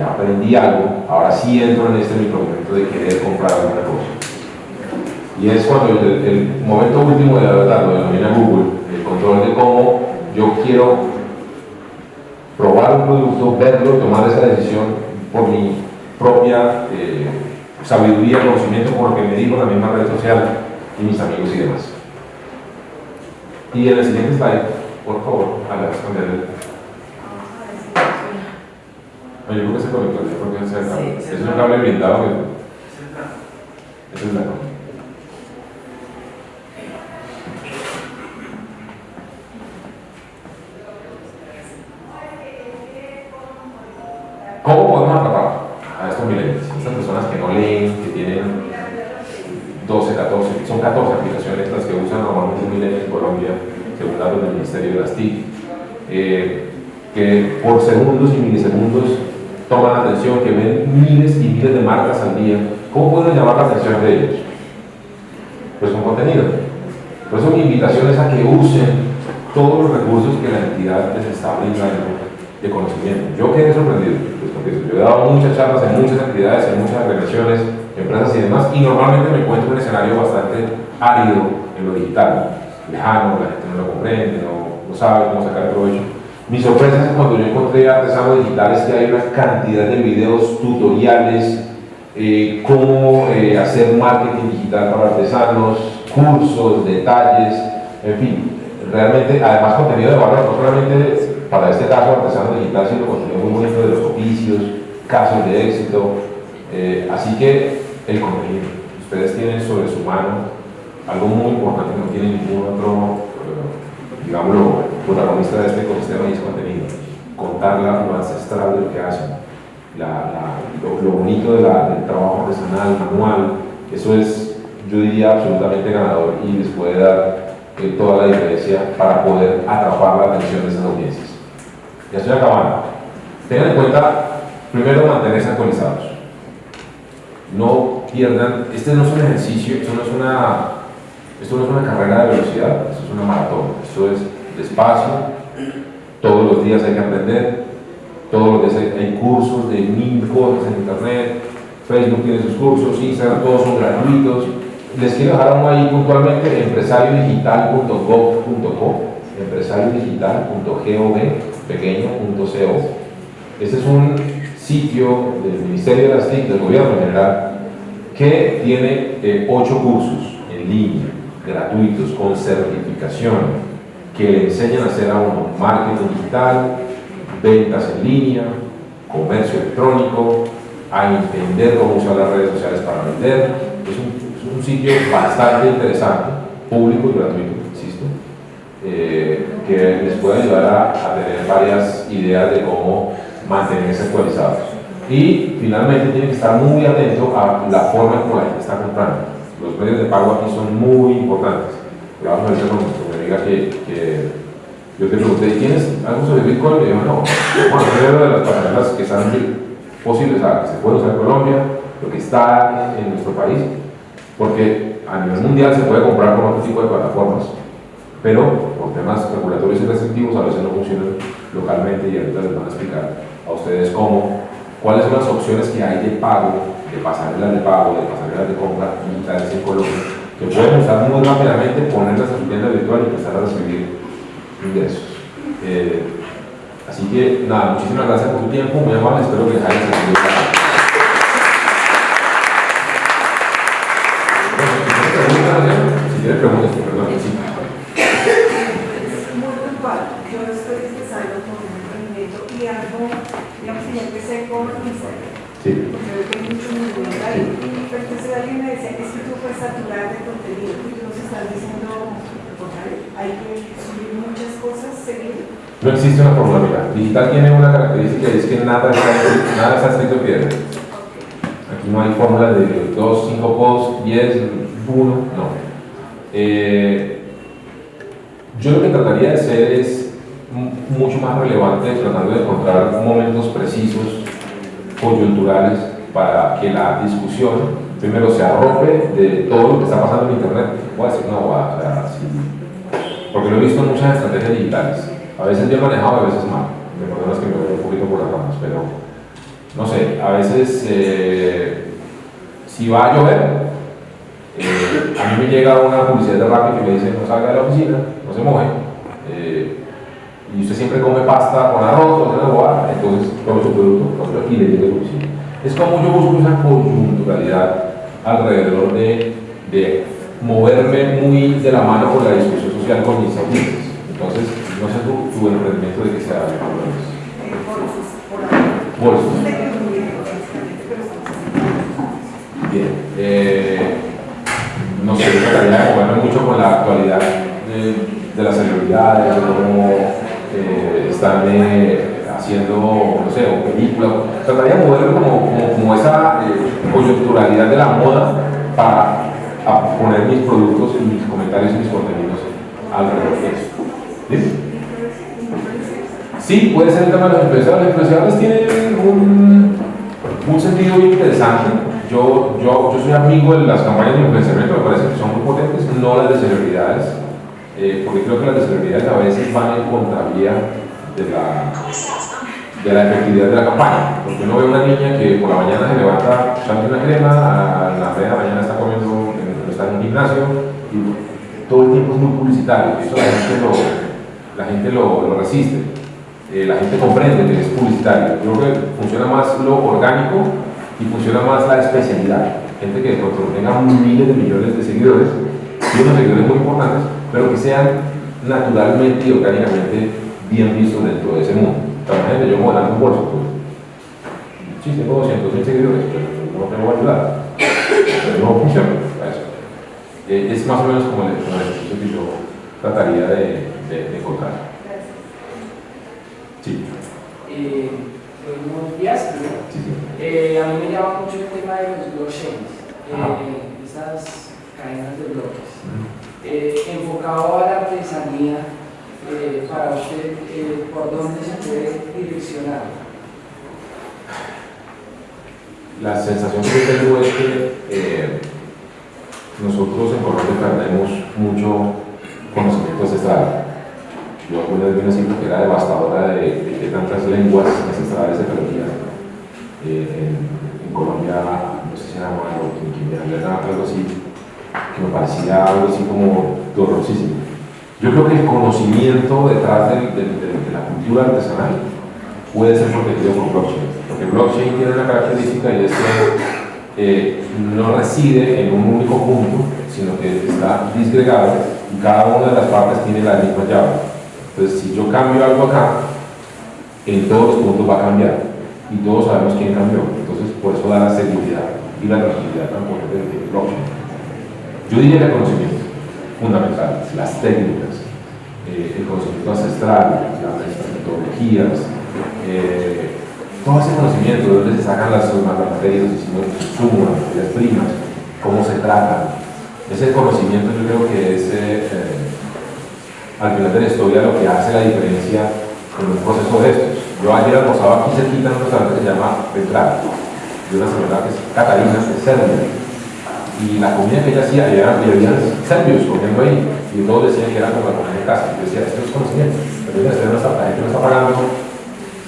aprendí algo, ahora sí entro en este micromomento de querer comprar alguna cosa. Y es cuando el, momento último de la verdad lo denomina Google, el control de cómo yo quiero probar un producto, verlo, tomar esa decisión por mi propia eh, sabiduría, conocimiento, por lo que me dijo la misma red social y mis amigos y demás. Y en el siguiente slide, por favor, cambiar el... No, yo creo que se conectó, yo creo que es el cable. es un cable blindado que... Ese es la ¿Cómo podemos atrapar a estos millennials? Estas personas que no leen, que tienen 12, 14, son 14 aplicaciones las que usan normalmente un milenio en Colombia, según datos del Ministerio de las TIC, eh, que por segundos y milisegundos atención, que ven miles y miles de marcas al día. ¿Cómo pueden llamar la atención de ellos? Pues con contenido. Por eso mi invitación a que usen todos los recursos que la entidad les está brindando de conocimiento. Yo quedé sorprendido, pues porque yo he dado muchas charlas en muchas actividades, en muchas organizaciones, empresas y demás, y normalmente me encuentro en un escenario bastante árido en lo digital, lejano, la gente no lo comprende, no, no sabe cómo sacar provecho. Mi sorpresa es cuando yo encontré artesanos digitales que hay una cantidad de videos, tutoriales, eh, cómo eh, hacer marketing digital para artesanos, cursos, detalles, en fin, realmente, además contenido de valor, no solamente para este caso artesano digital, sino contenido muy bonito de los oficios, casos de éxito, eh, así que el contenido, ustedes tienen sobre su mano algo muy importante que no tiene ningún otro, digámoslo, protagonista de este ecosistema y es contenido, contar lo ancestral de lo que hacen, la, la, lo, lo, bonito de la, del trabajo artesanal, manual, eso es, yo diría, absolutamente ganador y les puede dar eh, toda la diferencia para poder atrapar la atención de esas audiencias. Ya estoy acabando. Tengan en cuenta, primero, mantenerse actualizados. No pierdan, este no es un ejercicio, esto no es una, esto no es una carrera de velocidad, esto es una maratón, esto es despacio, todos los días hay que aprender, todos los días hay, cursos de mil cosas en internet, Facebook tiene sus cursos, Instagram, todos son gratuitos. Les quiero dejar uno ahí puntualmente, empresariodigital.gov.co, empresariodigital.gov, pequeño.co. Este es un sitio del Ministerio de las TIC, del gobierno en general, que tiene eh, ocho cursos en línea, gratuitos, con certificación, que le enseñan a hacer a uno marketing digital, ventas en línea, comercio electrónico, a entender cómo usar las redes sociales para vender. Es un, sitio bastante interesante, público y gratuito, insisto, eh, que les puede ayudar a, a, tener varias ideas de cómo mantenerse actualizados. Y finalmente tienen que estar muy atentos a la forma en que la gente está comprando. Los medios de pago aquí son muy importantes. Vamos a ver con que, yo te pregunté, ¿tienes algo sobre Bitcoin? Y yo, no. Bueno, primero de las pasarelas que están posibles, que se puede usar en Colombia, lo que está en, nuestro país, porque a nivel mundial se puede comprar con otro tipo de plataformas, pero por temas regulatorios y restrictivos a veces no funcionan localmente y ahorita les van a explicar a ustedes cómo, cuáles son las opciones que hay de pago, de pasarelas de pago, de pasarelas de compra digitales en Colombia, que pueden usar muy rápidamente, ponerlas a su tienda virtual y empezar a recibir ingresos. Eh, así que nada, muchísimas gracias por tu tiempo, muy amable, espero que les haya servido. Si tienes preguntas, perdón. Sí. Es muy puntual. Yo estoy empezando con un emprendimiento y algo, digamos que ya empecé con Instagram. Sí. Porque veo que hay mucho movimiento ahí. Y entonces alguien me decía, es que tú puedes saturar de contenido y tú nos estás diciendo, hay que subir muchas cosas seguido. No existe una fórmula, Digital tiene una característica y es que nada está, nada está escrito piedra. Aquí no hay fórmula de 2, 5 posts, 10, 1, no. Eh, yo lo que trataría de hacer es mucho más relevante, tratando de encontrar momentos precisos, coyunturales, para que la discusión primero se arrope de todo lo que está pasando en Internet. Voy a decir una o sea, porque lo he visto en muchas estrategias digitales. A veces bien manejado, a veces mal. Me perdonas que me voy un poquito por las ramas, pero no sé, a veces eh, si va a llover, eh, a mí me llega una publicidad de Rappi que me dice no salga de la oficina, no se moje, eh, y usted siempre come pasta con arroz, una boa, entonces tome su producto y le llega la oficina. Es como yo busco esa coyunturalidad alrededor de, de moverme muy de la mano con la discusión social con mis audiencias. Entonces, no sé tu, tu emprendimiento de que sea bolsos. Bien. Eh, no sé, de moverme mucho con la actualidad de, de las celebridades, de cómo eh, están eh, haciendo, no sé, o películas. Trataría de moverme como, como, como esa eh, coyunturalidad de la moda para poner mis productos y mis comentarios y mis contenidos alrededor de eso. ¿Sí? Sí, puede ser el tema de los influenciadores. Los influenciadores tienen un, un sentido muy interesante. Yo, yo, yo soy amigo de las campañas de influenciamiento, me parece que son muy potentes, no las de celebridades, eh, porque creo que las de celebridades a veces van en contravía de la, de la efectividad de la campaña. Porque uno ve una niña que por la mañana se levanta echando una crema, a la media mañana está comiendo está en un gimnasio y todo el tiempo es muy publicitario, eso la gente lo, la gente lo, resiste, eh, la gente comprende que es publicitario. Yo creo que funciona más lo orgánico y funciona más la especialidad. Gente que de tenga miles de millones de seguidores, y unos seguidores muy importantes, pero que sean naturalmente y orgánicamente bien vistos dentro de ese mundo. Imagínate yo modelando un bolso, pues, sí, tengo 200 mil seguidores, pero no tengo que ayudar. Pero no funciona. Eh, es más o menos como el, ejercicio que yo trataría de, de, encontrar. Sí. Eh, buenos días. Eh, a mí me llama mucho el tema de los blockchains, esas cadenas de bloques. enfocado a la artesanía eh, para usted, eh, por dónde se puede direccionar? La sensación que tengo es que eh, nosotros en Colombia perdemos mucho conocimiento ancestral. Yo alguna vez vi una cifra que era devastadora de, tantas lenguas ancestrales se perdían en, en, Colombia, no sé si era o en algo así, que me parecía algo así como dolorosísimo. Yo creo que el conocimiento detrás de, la cultura artesanal puede ser protegido por blockchain, porque blockchain tiene una característica y es que eh, no reside en un único punto, sino que está disgregado y cada una de las partes tiene la misma llave. Entonces, si yo cambio algo acá, en todos los puntos va a cambiar y todos sabemos quién cambió. Entonces, por eso da la seguridad y la tranquilidad tan potente del blockchain. Yo diría el conocimiento fundamental, las técnicas, eh, el conocimiento ancestral, las metodologías, eh, todo ese conocimiento de dónde se sacan las, materias, los las materias primas, cómo se tratan. Ese conocimiento yo creo que es eh, al final de la historia lo que hace la diferencia en un proceso de estos. Yo ayer almorzaba aquí cerquita en un restaurante que se llama Petral, de una señora que es Catarina, de y la comida que ella hacía, y había serbios comiendo ahí, y todos decían que era como la comida de casa. Yo decía, esto es conocimiento, pero la gente no está pagando,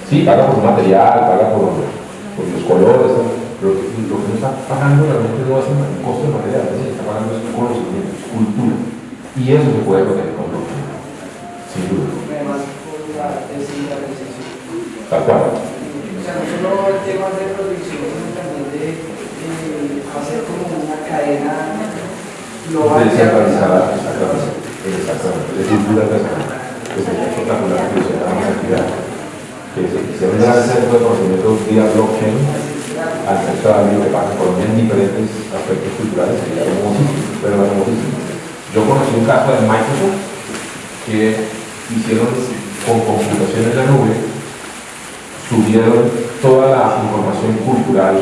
sí, paga por material, paga por, los colores, pero lo que no está pagando realmente no es un costo de material, está pagando es conocimiento, es cultura, y eso se puede proteger con lo sin duda. Tal cual. O sea, no solo el tema de producción, sino también de eh, hacer como cadena global. Descentralizada, exactamente. Exactamente. De cultura personal. Que sería espectacular que se haga más actividad. Que se un gran centro de conocimiento vía blockchain al resto de algo que pasa por en diferentes aspectos culturales sería hermosísimo, pero hermosísimo. Yo conocí un caso de Microsoft que hicieron con computación en la nube, subieron toda la información cultural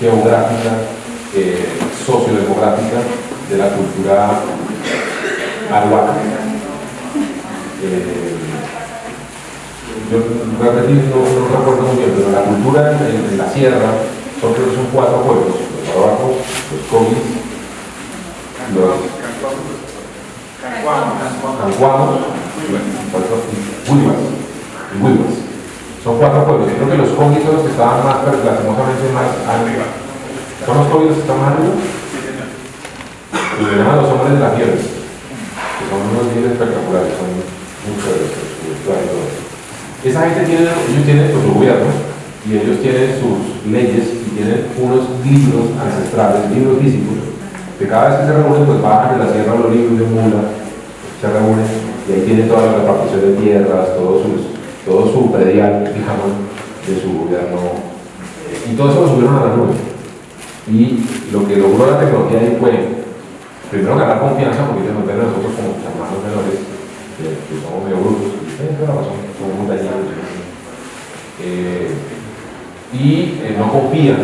geográfica, eh, sociodemográfica de la cultura aruaca. Eh, yo repetí, no, no, recuerdo muy bien, pero la cultura en, en la sierra son, son cuatro pueblos, los aruacos, los comis, los cancuamos, y huivas. Son cuatro pueblos. Yo creo que los comis son los que estaban más, lastimosamente más arriba. ¿Son los comis los que están más arriba? Los llaman los hombres de la tierra, que son unos bien espectaculares, son muchos de los Esa gente tiene, ellos tienen pues, su gobierno y ellos tienen sus leyes y tienen unos libros ancestrales, libros físicos, que cada vez que se reúnen, pues bajan de la sierra los libros de mula, se reúnen y ahí tienen toda la repartición de tierras, todos sus todo su predial, digamos, de su gobierno. Y todo eso lo subieron a la nube. Y lo que logró la tecnología ahí fue, primero ganar confianza, porque ellos nos ven a nosotros como hermanos menores, que, somos medio razón, somos dañados. Eh, y eh, no confían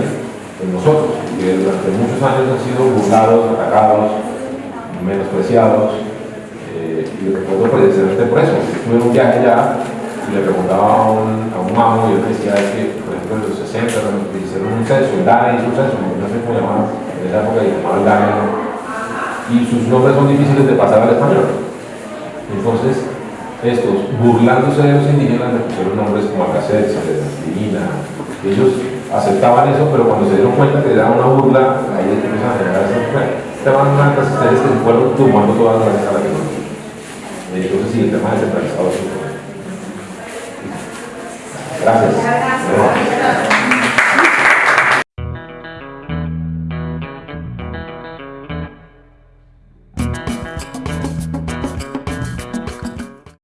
en nosotros, que durante muchos años han sido burlados, atacados, menospreciados, eh, y fue precisamente por eso. Tuve un viaje ya y le preguntaba a un, a un y él decía que, ejemplo, en los 60 cuando hicieron un censo, el DANE hizo un censo, no sé cómo llamaban, en esa época llamaban el DANE, y sus nombres son difíciles de pasar al español. Entonces, estos, burlándose de los indígenas, le pusieron nombres como Alcacer, Divina, ellos aceptaban eso, pero cuando se dieron cuenta que era una burla, ahí empiezan a generar esa estaban unas resistencias que se fueron tumbando todas las a la tecnología. Entonces, sí, el tema descentralizado es Gracias.